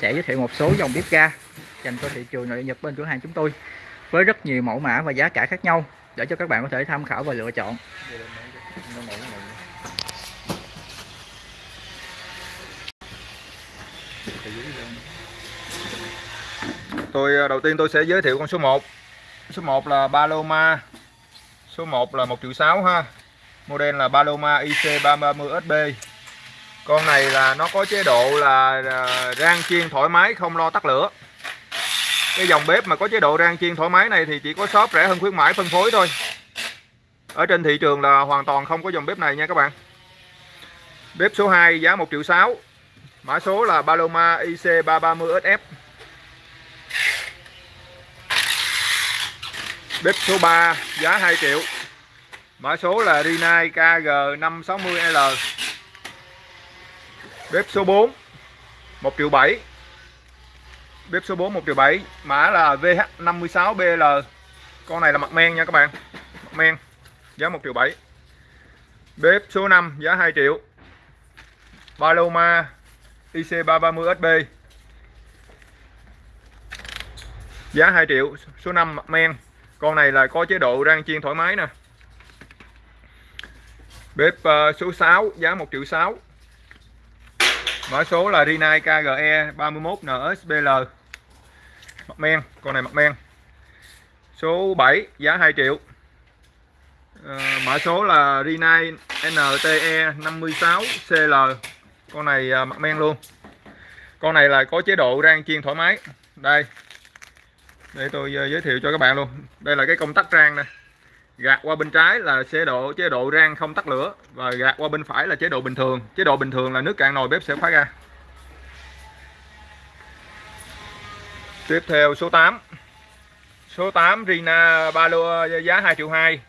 sẽ giới thiệu một số dòng bếp ga dành cho thị trường nội Nhật bên cửa hàng chúng tôi với rất nhiều mẫu mã và giá cả khác nhau, để cho các bạn có thể tham khảo và lựa chọn. Tôi à, đầu tiên tôi sẽ giới thiệu con số 1. Số 1 là Paloma. Số 1 là 1 triệu 6 ha. Model là Paloma IC330SB. Con này là nó có chế độ là à, rang chiên thoải mái, không lo tắt lửa. Cái dòng bếp mà có chế độ rang chiên thoải mái này thì chỉ có shop rẻ hơn khuyến mãi, phân phối thôi. Ở trên thị trường là hoàn toàn không có dòng bếp này nha các bạn. Bếp số 2 giá 1 triệu 6. Mã số là Paloma IC330SF. Bếp số 3 giá 2 triệu. Mã số là Rinnai KG560L. Bếp số 4 1 triệu 7. Bếp số 4 1 triệu 7, mã là VH56BL. Con này là mặt men nha các bạn. Mặt men giá 1 triệu 7. Bếp số 5 giá 2 triệu. Paloma IC330SB. Giá 2 triệu, số 5 mặt men. Con này là có chế độ rang chiên thoải mái nè. Bếp ờ, số 6 giá 1 triệu 6. Mã số là Rinai KGE 31NSBL. Mặt men, con này mặt men. Số 7 giá 2 triệu. À, mã số là Rinai NTE 56CL. Con này à, mặt men luôn. Con này là có chế độ rang chiên thoải mái. Đây. Để tôi à, giới thiệu cho các bạn luôn. Đây là cái công tắc rang nè. Gạt qua bên trái là chế độ chế độ rang không tắt lửa và gạt qua bên phải là chế độ bình thường. Chế độ bình thường là nước cạn nồi bếp sẽ phá ra. Tiếp theo số 8. Số 8 Rina Balo giá 2 triệu 2.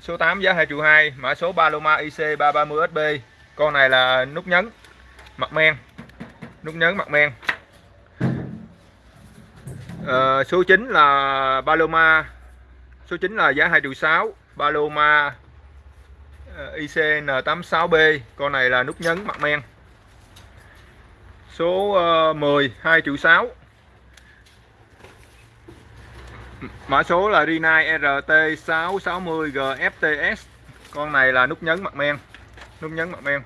Số 8 giá 2 triệu 2, mã số Paloma IC330SB. Con này là nút nhấn mặt men. Nút nhấn mặt men. À, số 9 là Paloma. Số 9 là giá 2 triệu 6, Paloma ờ, ICN86B. Con này là nút nhấn mặt men. Số ờ, 10 2 triệu 6 Mã số là Rinnai RT660GFTS Con này là nút nhấn mặt men. Nút nhấn mặt men.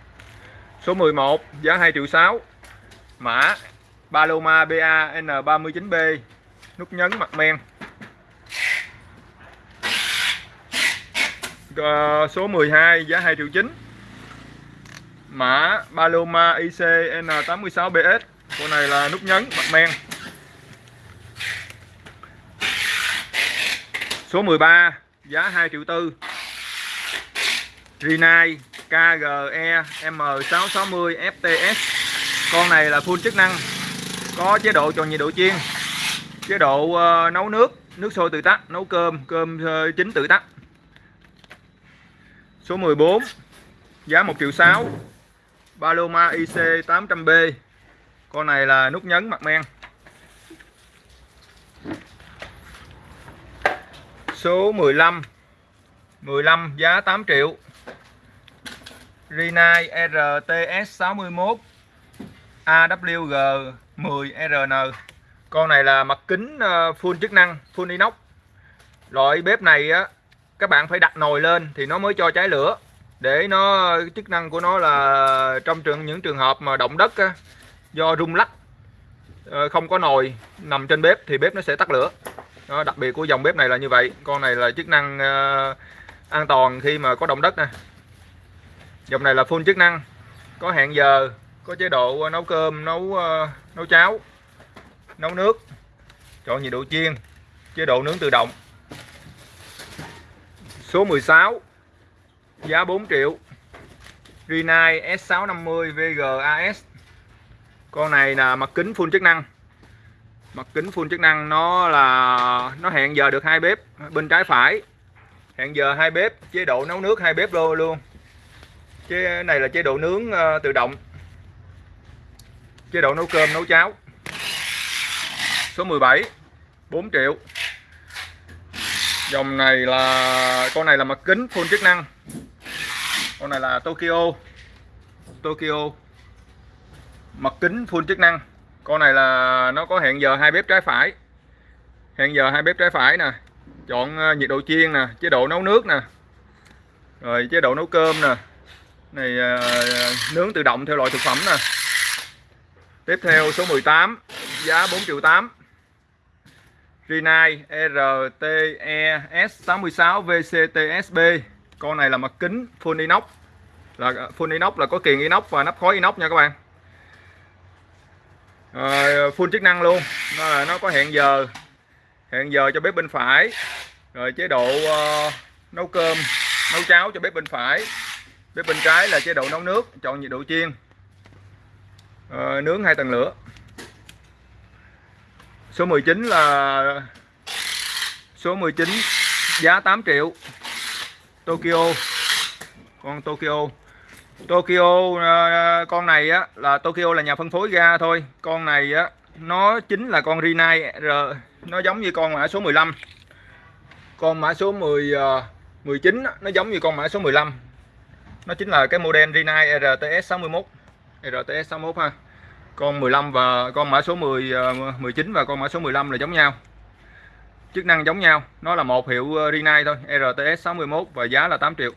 Số 11 giá 2 triệu 6 Mã Paloma BAN39B Nút nhấn mặt men. Uh, Số 12 giá 2 triệu 9 Mã Paloma ICN86BS Con này là nút nhấn mặt men. Số 13 giá 2 triệu 4 Rinai KGE M660 FTS Con này là full chức năng Có chế độ tròn nhiệt độ chiên Chế độ uh, nấu nước Nước sôi tự tắt Nấu cơm Cơm uh, chín tự tắt. Số 14 Giá 1 triệu 6 Paloma IC 800B Con này là nút nhấn mặt men. Số 15 15 giá 8 triệu. Rinai RTS 61 AWG 10RN Con này là mặt kính ờ, full chức năng, Full inox. Loại bếp này á các bạn phải đặt nồi lên thì nó mới cho cháy lửa. Để nó chức năng của nó là Trong trường những trường hợp mà động đất á, Do rung lắc ờ, Không có nồi nằm trên bếp thì bếp nó sẽ tắt lửa. Đó, đặc biệt của dòng bếp này là như vậy. Con này là chức năng uh, an toàn khi mà có động đất nè. Dòng này là full chức năng. Có hẹn giờ có chế độ ờ, nấu cơm nấu uh, nấu cháo nấu nước. Chọn nhiệt độ chiên chế độ nướng tự động số 16 giá 4 triệu. Rinnai S650 VGAS con này là mặt kính full chức năng. Mặt kính full chức năng nó là, nó hẹn giờ được hai bếp, bên trái phải. Hẹn giờ hai bếp, chế độ nấu nước hai bếp luôn luôn. Chế, này là chế độ nướng ờ, tự động. Chế độ nấu cơm, nấu cháo. Số 17 4 triệu dòng này là, con này là mặt kính full chức năng. Con này là Tokyo. Tokyo. Mặt kính full chức năng. Con này là, nó có hẹn giờ hai bếp trái phải. Hẹn giờ hai bếp trái phải nè. Chọn ờ, nhiệt độ chiên nè, chế độ nấu nước nè. Rồi chế độ nấu cơm nè. Này ờ, nướng tự động theo loại thực phẩm nè. Tiếp theo số 18 giá 4 triệu 8 Rinnai RTES 66 VCTSB con này là mặt kính full inox. Là à, full inox là có kiềng inox và nắp khói inox nha các bạn. À, full chức năng luôn. Nó là nó có hẹn giờ. Hẹn giờ cho bếp bên phải. Rồi chế độ uh, nấu cơm nấu cháo cho bếp bên phải. Bếp bên trái là chế độ nấu nước chọn nhiệt độ chiên. Ờ, nướng hai tầng lửa số 19 là số 19 giá 8 triệu. Tokyo. Con Tokyo. Tokyo à, con này á, là Tokyo là nhà phân phối ga thôi. Con này á, nó chính là con Rinai R. Nó giống như con mã số 15 con mã số 10 19 à, nó giống như con mã số 15 nó chính là cái model Rinai RTS 61 RTS 61 ha con 15 và con mã số 10 19 ờ, và con mã số 15 là giống nhau. Chức năng giống nhau nó là một hiệu ờ, Rinnai thôi RTS 61 và giá là 8 triệu.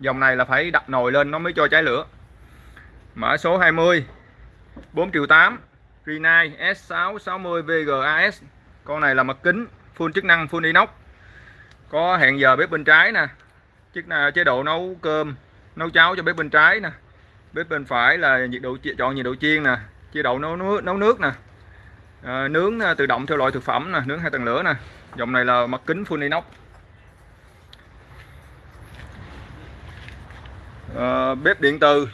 Dòng này là phải đặt nồi lên nó mới cho cháy lửa. Mã số 20 4 triệu 8 Rinnai S660 VGAS con này là mặt kính full chức năng full inox. Có hẹn giờ bếp bên trái nè. Chức năng chế độ nấu cơm nấu cháo cho bếp bên trái nè. Bếp bên phải là nhiệt độ chọn nhiệt độ chiên nè chế độ nấu nước nấu nước nè. À, nướng ờ, tự động theo loại thực phẩm nè nướng hai tầng lửa nè. Dòng này là mặt kính full inox. À, bếp điện từ.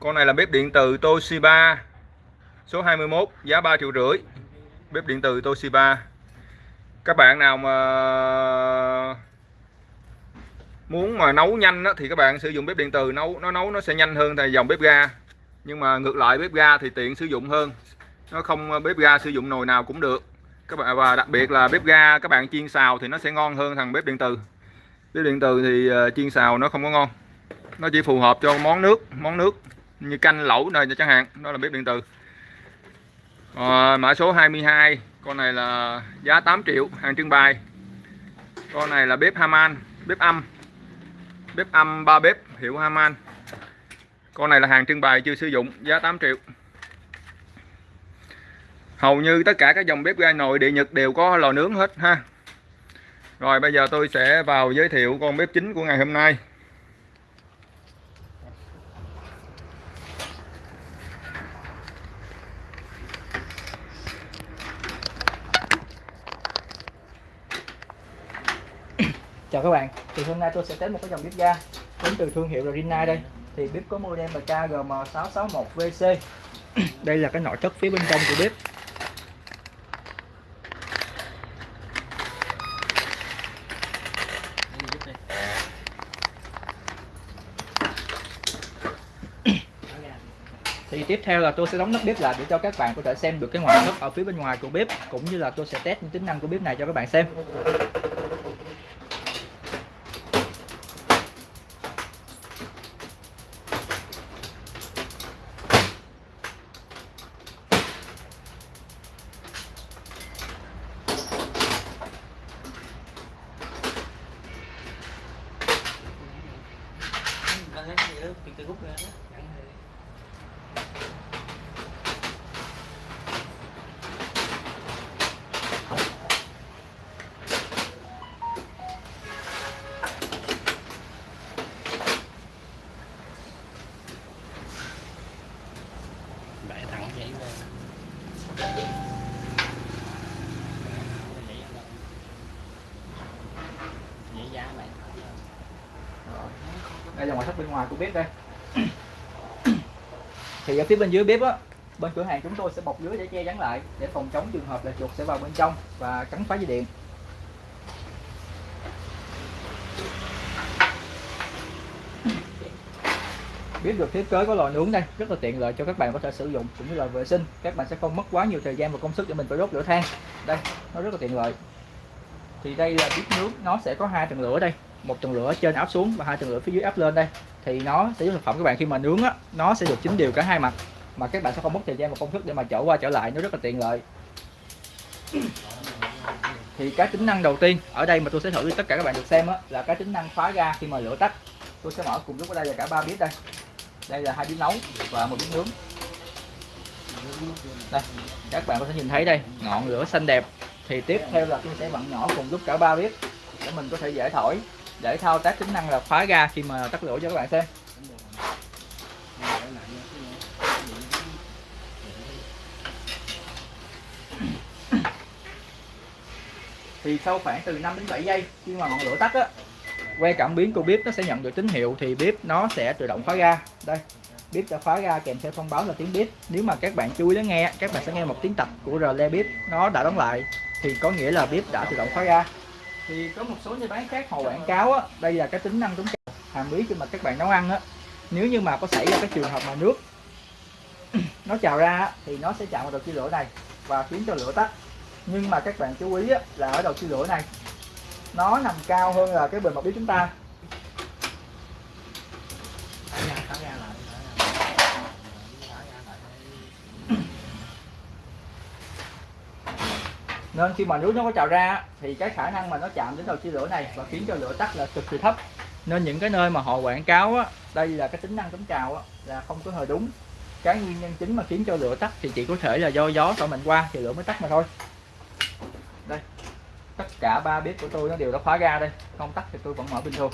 Con này là bếp điện từ Toshiba. Số 21 giá 3 triệu rưỡi. Bếp điện từ Toshiba. Các bạn nào mà muốn mà nấu nhanh đó, thì các bạn sử dụng bếp điện từ. Nấu nó nấu nó sẽ nhanh hơn thì dòng bếp ga nhưng mà ngược lại bếp ga thì tiện sử dụng hơn. Nó không bếp ga sử dụng nồi nào cũng được. Các bạn và đặc biệt là bếp ga các bạn chiên xào thì nó sẽ ngon hơn thằng bếp điện từ bếp điện từ thì ờ, chiên xào nó không có ngon. Nó chỉ phù hợp cho món nước món nước như canh lẩu này chẳng hạn đó là bếp điện từ à, ờ, mã số 22 con này là giá 8 triệu hàng trưng bày. Con này là bếp Haman bếp âm. Bếp âm ba bếp hiệu Haman con này là hàng trưng bày chưa sử dụng giá 8 triệu. Hầu như tất cả các dòng bếp ga nội địa Nhật đều có lò nướng hết ha. Rồi bây giờ tôi sẽ vào giới thiệu con bếp chính của ngày hôm nay. Chào các bạn, thì hôm nay tôi sẽ test một cái dòng bếp ga đến từ thương hiệu là Rinnai đây thì bếp có model MKGM661VC đây là cái nội thất phía bên trong của bếp. Thì tiếp theo là tôi sẽ đóng nắp bếp lại để cho các bạn có thể xem được cái ngoại thất ở phía bên ngoài của bếp cũng như là tôi sẽ test những tính năng của bếp này cho các bạn xem Đang lấy gì đó, cái cây gút ra đó. Bẻ thẳng vậy lên. Vậy giá mày. đây là ngoại thất bên ngoài của bếp đây. Thì ở phía bên dưới bếp á, bên cửa hàng chúng tôi sẽ bọc lưới để che chắn lại, để phòng chống trường hợp là chuột sẽ vào bên trong và cắn phá dây điện. Biết được thiết kế có lò nướng đây, rất là tiện lợi cho các bạn có thể sử dụng cũng như là vệ sinh. Các bạn sẽ không mất quá nhiều thời gian và công sức để mình phải đốt lửa than. Đây, nó rất là tiện lợi. Thì đây là bếp nướng, nó sẽ có hai tầng lửa đây một tầng lửa trên áp xuống và hai tầng lửa phía dưới áp lên đây. Thì nó sẽ giúp thực phẩm các bạn khi mà nướng á nó sẽ được chín đều cả hai mặt. Mà các bạn sẽ không mất thời gian và công thức để mà trở qua trở lại nó rất là tiện lợi. Thì cái tính năng đầu tiên ở đây mà tôi sẽ thử cho tất cả các bạn được xem á, là cái tính năng khóa ga khi mà lửa tắt. Tôi sẽ mở cùng lúc ở đây là cả ba bếp đây. Đây là hai bếp nấu và một bếp nướng. Đây các bạn có thể nhìn thấy đây ngọn lửa xanh đẹp. Thì tiếp theo là tôi sẽ vặn nhỏ cùng lúc cả ba bếp để mình có thể dễ thổi để thao tác tính năng là khóa ga khi mà tắt lửa cho các bạn xem. Thì sau khoảng từ 5 đến 7 giây khi mà ngọn lửa tắt á, que cảm biến của bếp nó sẽ nhận được tín hiệu thì bếp nó sẽ tự động khóa ga. Đây, bếp đã khóa ga kèm theo thông báo là tiếng bếp. Nếu mà các bạn chú ý lắng nghe, các bạn sẽ nghe một tiếng tập của rle bếp, nó đã đóng lại. Thì có nghĩa là bếp đã tự động khóa ga thì có một số nhà bán khác họ quảng cáo á đây là cái tính năng chống trào hàm ý khi mà các bạn nấu ăn á nếu như mà có xảy ra cái trường hợp mà nước nó trào ra á, thì nó sẽ chạm vào đầu chia lửa này và khiến cho lửa tắt. Nhưng mà các bạn chú ý á, là ở đầu chia lửa này nó nằm cao hơn là cái bề mặt bếp chúng ta thả ra thả ra lại thả ra thả ra lại nên khi mà nước nó có trào ra thì cái khả năng mà nó chạm đến đầu chia lửa này và khiến cho lửa tắt là cực kỳ thấp. Nên những cái nơi mà họ quảng cáo á, đây là cái tính năng chống trào á, là không có hề đúng. Cái nguyên nhân chính mà khiến cho lửa tắt thì chỉ có thể là do gió thổi mạnh qua thì lửa mới tắt mà thôi. Đây tất cả ba bếp của tôi nó đều đã khóa ga đây. Không tắt thì tôi vẫn mở bình thường.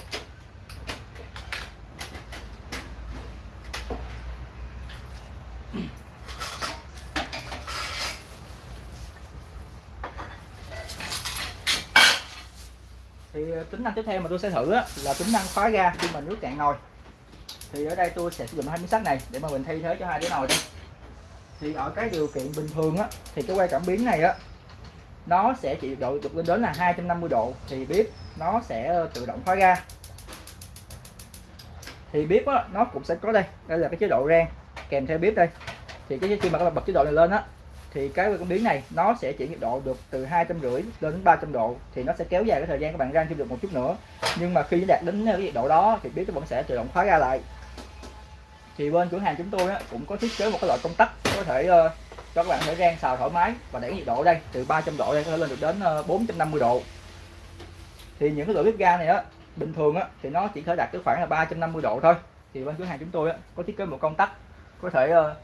Tính năng tiếp theo mà tôi sẽ thử á, là tính năng khóa ga khi mà nước cạn nồi. Thì ở đây tôi sẽ sử dụng hai miếng sắt này để mà mình thay thế cho hai cái nồi đây. Thì ở cái điều kiện bình thường á thì cái quay cảm biến này á nó sẽ chỉ độ được lên đến là 250 độ thì bếp nó sẽ ờ, tự động khóa ga. Thì bếp á, nó cũng sẽ có đây đây là cái chế độ rang kèm theo bếp đây. Thì cái khi mà các bạn bật chế độ này lên á thì cái con biến này nó sẽ chuyển nhiệt độ được từ hai trăm rưỡi lên đến 300 độ. Thì nó sẽ kéo dài cái thời gian các bạn rang thêm được một chút nữa. Nhưng mà khi đạt đến uh, cái nhiệt độ đó thì bếp nó vẫn sẽ tự động khóa ga lại. Thì bên cửa hàng chúng tôi á, cũng có thiết kế một cái loại công tắc có thể uh, cho các bạn thể rang xào thoải mái và để nhiệt độ đây từ 300 độ đây có thể lên được đến uh, 450 độ. Thì những cái loại bếp ga này á bình thường á thì nó chỉ thể đạt tới khoảng là 350 độ thôi. Thì bên cửa hàng chúng tôi á, có thiết kế một công tắc có thể uh,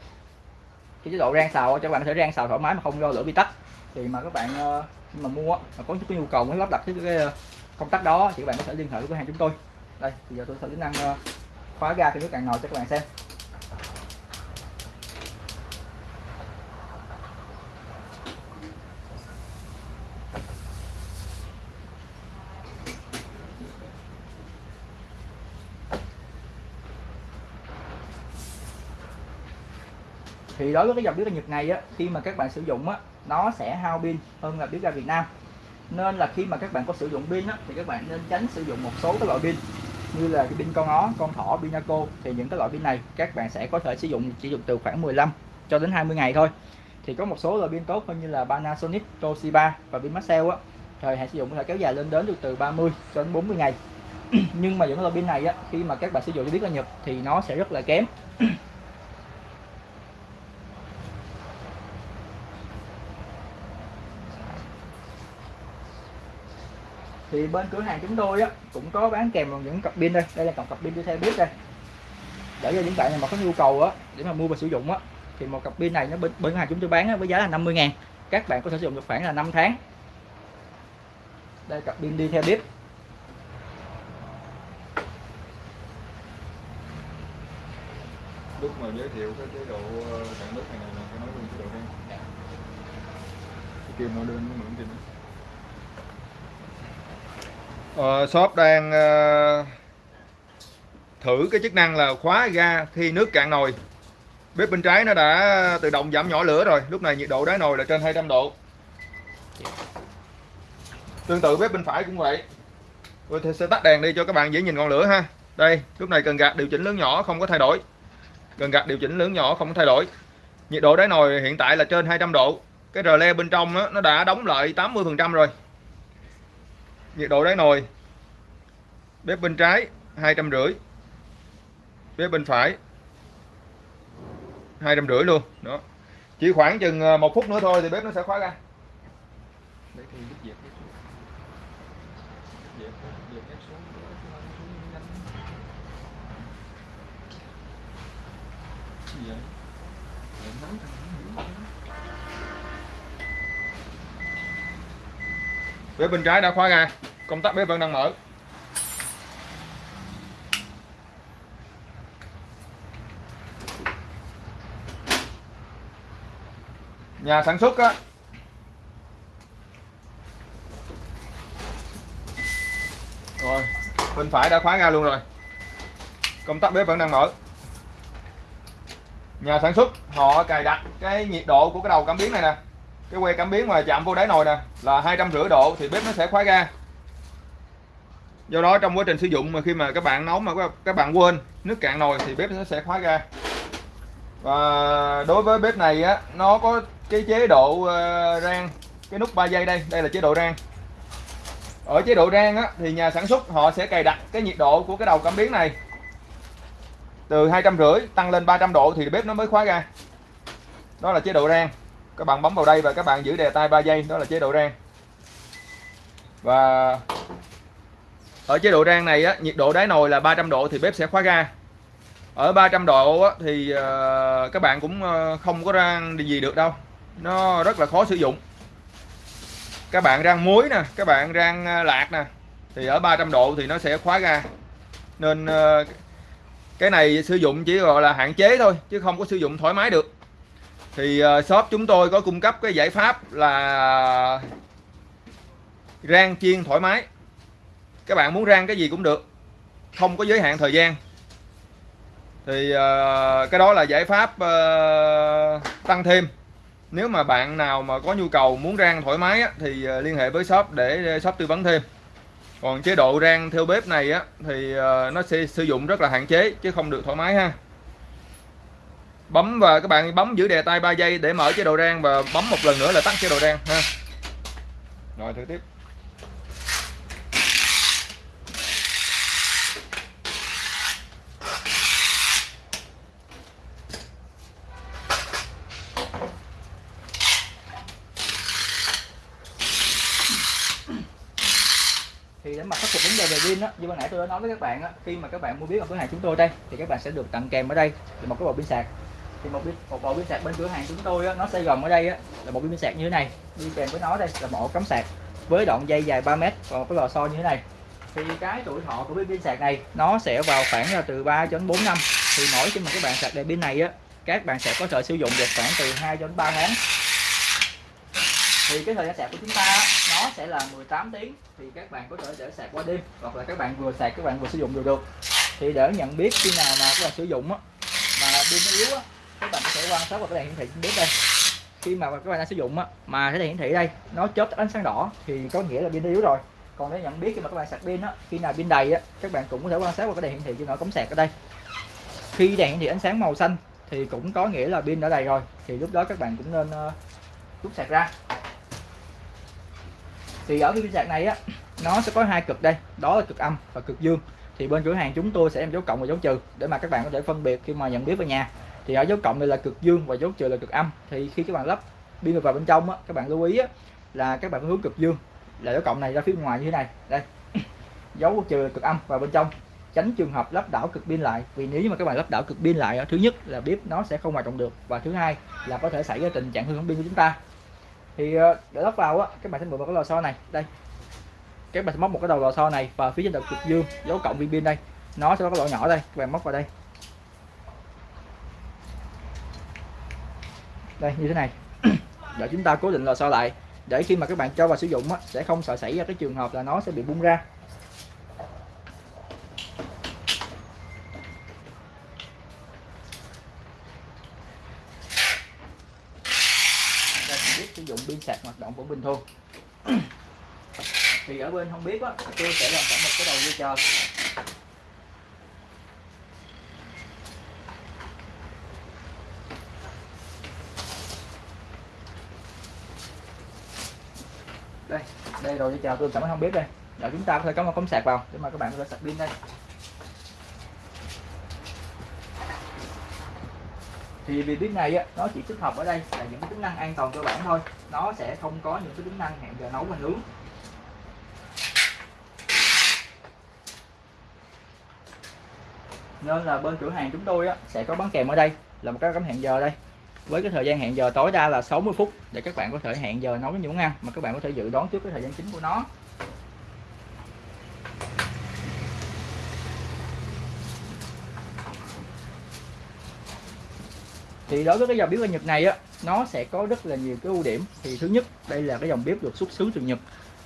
cái chế độ rang xào cho các bạn có thể rang xào thoải mái mà không do lửa bị tắt. Thì mà các bạn ờ, mà mua mà có cái nhu cầu muốn lắp đặt cái, cái ờ, công tắc đó thì các bạn có thể liên hệ với cửa hàng chúng tôi. Đây bây giờ tôi sẽ tính năng ờ, khóa ga khi nước cạn nồi cho các bạn xem. Thì đối với cái dòng bếp ga Nhật này á khi mà các bạn sử dụng á nó sẽ hao pin hơn là bếp ga Việt Nam. Nên là khi mà các bạn có sử dụng pin á thì các bạn nên tránh sử dụng một số cái loại pin như là cái pin con ó, con thỏ, pinaco thì những cái loại pin này các bạn sẽ có thể sử dụng chỉ dùng từ khoảng 15 cho đến 20 ngày thôi. Thì có một số loại pin tốt hơn như là Panasonic, Toshiba và pin Maxell á thời hạn sử dụng có thể kéo dài lên đến được từ 30 cho đến 40 ngày. Nhưng mà những loại pin này á khi mà các bạn sử dụng cho biết là Nhật thì nó sẽ rất là kém. thì bên cửa hàng chúng tôi á cũng có bán kèm vào những cặp pin đây. Đây là cặp cặp pin đi theo bếp đây. Để cho những bạn nào mà có nhu cầu á để mà mua và sử dụng á thì một cặp pin này nó bên, bên hàng chúng tôi bán á, với giá là 50 ngàn. Các bạn có thể sử dụng được khoảng là 5 tháng. Đây cặp pin đi theo bếp lúc mà giới thiệu cái chế độ ờ, cạn nước này này là phải nói luôn chế độ rang kêu nó đơn nó mượn trên Ờ, shop đang ờ, thử cái chức năng là khóa ga khi nước cạn nồi. Bếp bên trái nó đã tự động giảm nhỏ lửa rồi lúc này nhiệt độ đáy nồi là trên 200 độ. Tương tự bếp bên phải cũng vậy. Tôi sẽ tắt đèn đi cho các bạn dễ nhìn ngọn lửa ha. Đây lúc này cần gạt điều chỉnh lớn nhỏ không có thay đổi. Cần gạt điều chỉnh lớn nhỏ không có thay đổi. Nhiệt độ đáy nồi hiện tại là trên 200 độ. Cái rờ le bên trong đó, nó đã đóng lại 80 phần trăm rồi nhiệt độ đáy nồi. Bếp bên trái, hai trăm rưỡi. Bếp bên phải, hai trăm rưỡi luôn. Đó. Chỉ khoảng chừng ờ, một phút nữa thôi thì bếp nó sẽ khóa ra. Đấy thì dẹp bếp bên trái đã khóa ra công tắc bếp vẫn đang mở. Nhà sản xuất á. Rồi, bên phải đã khóa ra luôn rồi. Công tắc bếp vẫn đang mở. Nhà sản xuất, họ cài đặt cái nhiệt độ của cái đầu cảm biến này nè cái que cảm biến mà chạm vô đáy nồi nè, là hai trăm rưỡi độ thì bếp nó sẽ khóa ga. Do đó trong quá trình sử dụng mà khi mà các bạn nấu mà các- bạn quên nước cạn nồi thì bếp nó sẽ khóa ga. Và đối với bếp này á, nó có cái chế độ ờ, rang, cái nút 3 giây đây đây là chế độ rang. Ở chế độ rang á, thì nhà sản xuất họ sẽ cài đặt cái nhiệt độ của cái đầu cảm biến này. Từ hai trăm rưỡi tăng lên 300 độ thì bếp nó mới khóa ga. Đó là chế độ rang các bạn bấm vào đây và các bạn giữ đè tay 3 giây đó là chế độ rang. Và ở chế độ rang này á nhiệt độ đáy nồi là 300 độ thì bếp sẽ khóa ga. Ở 300 độ á, thì ờ, các bạn cũng ờ, không có rang gì được đâu. Nó rất là khó sử dụng. Các bạn rang muối nè các bạn rang ờ, lạc nè thì ở 300 độ thì nó sẽ khóa ga. Nên cái này sử dụng chỉ gọi là hạn chế thôi chứ không có sử dụng thoải mái được thì ờ, shop chúng tôi có cung cấp cái giải pháp là rang chiên thoải mái. Các bạn muốn rang cái gì cũng được không có giới hạn thời gian. Thì uh, cái đó là giải pháp uh, tăng thêm. Nếu mà bạn nào mà có nhu cầu muốn rang thoải mái á, thì uh, liên hệ với shop để shop tư vấn thêm. Còn chế độ rang theo bếp này á thì uh, nó sẽ sử dụng rất là hạn chế chứ không được thoải mái ha bấm và các bạn bấm giữ đề tay 3 giây để mở chế độ rang và bấm một lần nữa là tắt chế độ rang, ha. Rồi, thử tiếp. Thì để mà khắc phục vấn đề về pin á, như ban nãy tôi đã nói với các bạn á, khi mà các bạn mua biết ở cửa hàng chúng tôi đây, thì các bạn sẽ được tặng kèm ở đây là một cái bộ pin sạc thì một pin một bộ pin sạc bên cửa hàng chúng tôi á, nó sẽ gồm ở đây á, là một pin sạc như thế này. Đi kèm với nó đây là một ổ cắm sạc với đoạn dây dài 3 mét và một cái lò xo như thế này. Thì cái tuổi thọ của pin sạc này nó sẽ vào khoảng là từ 3 đến 4 năm. Thì mỗi khi mà các bạn sạc đèn pin này á các bạn sẽ có thể sử dụng được khoảng từ 2 đến 3 tháng. Thì cái thời gian sạc của chúng ta nó sẽ là 18 tiếng. Thì các bạn có thể để sạc qua đêm hoặc là các bạn vừa sạc các bạn vừa sử dụng đều được. Thì để nhận biết khi nào mà các bạn sử dụng á mà pin nó yếu á các bạn sẽ quan sát vào cái đèn hiển thị trên bếp đây. Khi mà các bạn đang sử dụng á mà cái đèn hiển thị đây nó chớp ánh sáng đỏ thì có nghĩa là pin yếu rồi. Còn để nhận biết khi mà các bạn sạc pin á khi nào pin đầy á các bạn cũng có thể quan sát vào cái đèn hiển thị trên nọ cống sạc ở đây. Khi đèn hiển thị ánh sáng màu xanh thì cũng có nghĩa là pin đã đầy rồi thì lúc đó các bạn cũng nên uh, rút sạc ra. Thì ở cái pin sạc này á nó sẽ có hai cực đây đó là cực âm và cực dương. Thì bên cửa hàng chúng tôi sẽ em dấu cộng và dấu trừ để mà các bạn có thể phân biệt khi mà nhận biết ở nhà thì ở dấu cộng này là cực dương và dấu trừ là cực âm. Thì khi các bạn lắp pin vào bên trong á các bạn lưu ý á, là các bạn phải hướng cực dương. Là dấu cộng này ra phía ngoài như thế này. Đây. Dấu trừ là cực âm vào bên trong. Tránh trường hợp lắp đảo cực pin lại. Vì nếu như mà các bạn lắp đảo cực pin lại thứ nhất là bếp nó sẽ không hoạt động được. Và thứ hai là có thể xảy ra tình trạng hư hỏng pin của chúng ta. Thì ờ, để lắp vào á các bạn sẽ mượn vào cái lò xo này. Đây. Các bạn sẽ móc một cái đầu lò xo này và phía trên đầu cực dương dấu cộng viên pin đây. Nó sẽ có cái lỗ nhỏ đây. Các bạn móc vào đây. Đây như thế này. Để chúng ta cố định lò xo lại. Để khi mà các bạn cho vào sử dụng á, sẽ không sợ xảy ra cái trường hợp là nó sẽ bị bung ra. Đây, biết sử dụng pin sạc hoạt động vẫn bình thường. Thì ở bên không biết á tôi sẽ làm sẵn một cái đầu dây chờ đây đây rồi chào tôi tôi ơn không biết đây. Rồi chúng ta có thể cắm một cắm sạc vào để mà các bạn có thể sạc pin đây. Thì vì bếp này á, nó chỉ tích hợp ở đây là những cái tính năng an toàn cơ bản thôi. Nó sẽ không có những cái tính năng hẹn giờ nấu và nướng. Nên là bên cửa hàng chúng tôi á, sẽ có bán kèm ở đây là một cái cắm hẹn giờ đây với cái thời gian hẹn giờ tối đa là 60 phút để các bạn có thể hẹn giờ nấu những món ăn mà các bạn có thể dự đoán trước cái thời gian chính của nó. Thì đối với cái dòng bếp ở Nhật này á, nó sẽ có rất là nhiều cái ưu điểm. Thì thứ nhất, đây là cái dòng bếp được xuất xứ từ Nhật.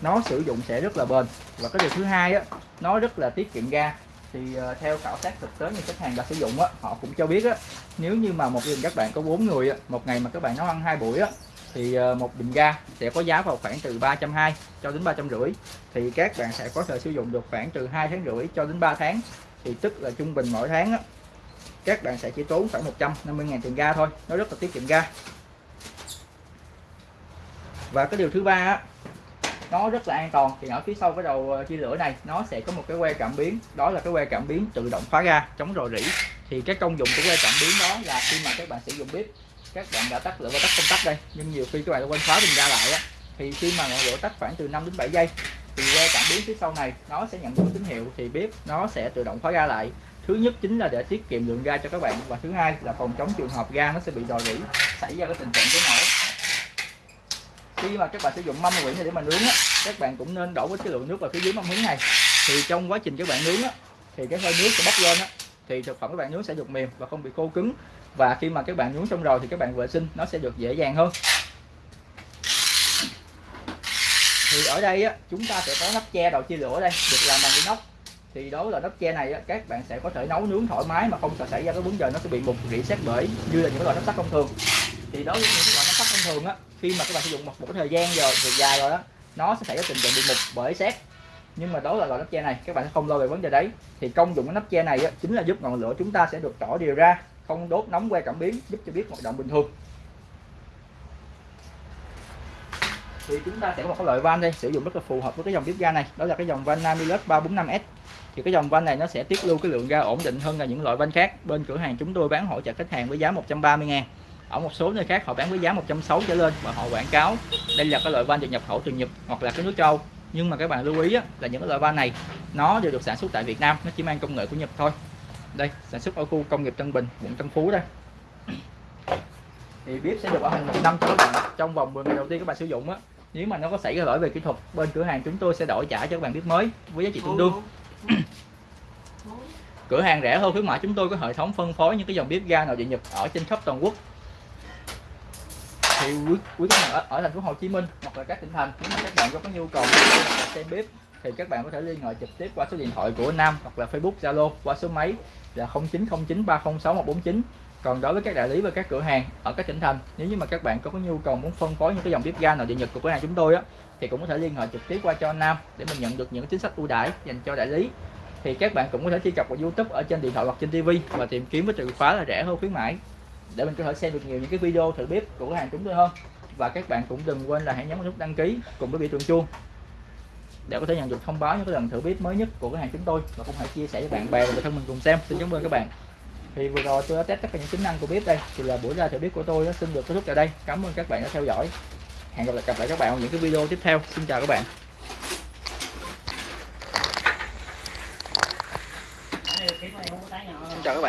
Nó sử dụng sẽ rất là bền. Và cái điều thứ hai á, nó rất là tiết kiệm ga thì uh, theo khảo sát thực tế như khách hàng đã sử dụng á họ cũng cho biết á nếu như mà một gia đình các bạn có bốn người á, một ngày mà các bạn nấu ăn hai buổi á thì uh, một bình ga sẽ có giá vào khoảng từ 320 cho đến ba trăm rưỡi. Thì các bạn sẽ có thể sử dụng được khoảng từ hai tháng rưỡi cho đến 3 tháng. Thì tức là trung bình mỗi tháng á, các bạn sẽ chỉ tốn khoảng 150 ngàn tiền ga thôi. Nó rất là tiết kiệm ga. Và cái điều thứ ba á, nó rất là an toàn. Thì ở phía sau cái đầu ờ, chia lửa này, nó sẽ có một cái que cảm biến. Đó là cái que cảm biến tự động khóa ga chống rò rỉ. Thì cái công dụng của que cảm biến đó là khi mà các bạn sử dụng bếp, các bạn đã tắt lửa và tắt công tắc đây. Nhưng nhiều khi các bạn quên khóa bình ga lại á. Thì khi mà ngọn lửa tắt khoảng từ 5 đến 7 giây, thì que cảm biến phía sau này, nó sẽ nhận được tín hiệu. Thì bếp nó sẽ tự động khóa ga lại. Thứ nhất chính là để tiết kiệm lượng ga cho các bạn và thứ hai là phòng chống trường hợp ga nó sẽ bị rò rỉ, xảy ra cái tình trạng cháy nổ khi mà các bạn sử dụng mâm quyển này để mà nướng á, các bạn cũng nên đổ với cái lượng nước vào phía dưới mâm hứng này. Thì trong quá trình các bạn nướng á, thì cái hơi nước sẽ bốc lên á, thì thực phẩm các bạn nướng sẽ được mềm và không bị khô cứng. Và khi mà các bạn nướng xong rồi thì các bạn vệ sinh nó sẽ được dễ dàng hơn. Thì ở đây á, chúng ta sẽ có nắp che đầu chia lửa đây được làm bằng inox. Thì đối là nắp che này á, các bạn sẽ có thể nấu nướng thoải mái mà không sợ xảy ra cái vấn đề nó sẽ bị bục rỉ xét bể như là những cái loại nắp sắt thông thường. Thì đối với những thường á khi mà các bạn sử dụng một, một cái thời gian rồi thời dài rồi đó nó sẽ xảy ra tình trạng bị mục bởi xét nhưng mà đó là loại nắp che này các bạn sẽ không lo về vấn đề đấy. Thì công dụng của nắp che này á, chính là giúp ngọn lửa chúng ta sẽ được tỏ đều ra không đốt nóng que cảm biến giúp cho biết hoạt động bình thường. Thì chúng ta sẽ có một cái loại van đây sử dụng rất là phù hợp với cái dòng bếp ga này. Đó là cái dòng van Namilus 345S thì cái dòng van này nó sẽ tiết lưu cái lượng ga ổn định hơn là những loại van khác. Bên cửa hàng chúng tôi bán hỗ trợ khách hàng với giá 130 ngàn ở một số nơi khác họ bán với giá 160 trở lên và họ quảng cáo đây là cái loại van được nhập khẩu từ Nhật hoặc là cái nước châu. Nhưng mà các bạn lưu ý á, là những cái loại van này nó đều được sản xuất tại Việt Nam nó chỉ mang công nghệ của Nhật thôi. Đây sản xuất ở khu công nghiệp Tân Bình quận Tân Phú đây. Thì bếp sẽ được bảo hành một năm cho các bạn. Trong vòng 10 ngày đầu tiên các bạn sử dụng á nếu mà nó có xảy ra lỗi về kỹ thuật bên cửa hàng chúng tôi sẽ đổi trả cho các bạn bếp mới với giá trị tương đương. Cửa hàng rẻ hơn khuyến mãi chúng tôi có hệ thống phân phối những cái dòng bếp ga nội địa Nhật ở trên khắp toàn quốc thì quý, quý khách hàng ở, ở thành phố Hồ Chí Minh hoặc là các tỉnh thành nếu mà các bạn có, có nhu cầu xem bếp thì các bạn có thể liên hệ trực tiếp qua số điện thoại của Nam hoặc là Facebook Zalo qua số máy là 0909306149 còn đối với các đại lý và các cửa hàng ở các tỉnh thành nếu như mà các bạn có, có nhu cầu muốn phân phối những cái dòng bếp ga nội địa Nhật của cửa hàng chúng tôi á thì cũng có thể liên hệ trực tiếp qua cho Nam để mình nhận được những chính sách ưu đãi dành cho đại lý. Thì các bạn cũng có thể truy cập vào YouTube ở trên điện thoại hoặc trên TV và tìm kiếm với từ khóa là rẻ hơn khuyến mãi để mình có thể xem được nhiều những cái video thử bếp của cửa hàng chúng tôi hơn. Và các bạn cũng đừng quên là hãy nhấn nút đăng ký cùng với biểu tượng chuông để có thể nhận được thông báo những cái lần thử bếp mới nhất của cửa hàng chúng tôi. Và cũng hãy chia sẻ với bạn bè và người thân mình cùng xem. Xin cảm ơn các bạn. Thì vừa rồi tôi đã test tất cả những tính năng của bếp đây. Thì là buổi ra thử bếp của tôi đã xin được kết thúc tại đây. Cảm ơn các bạn đã theo dõi. Hẹn gặp lại gặp lại các bạn ở những cái video tiếp theo. Xin chào các bạn. Xin chào các bạn.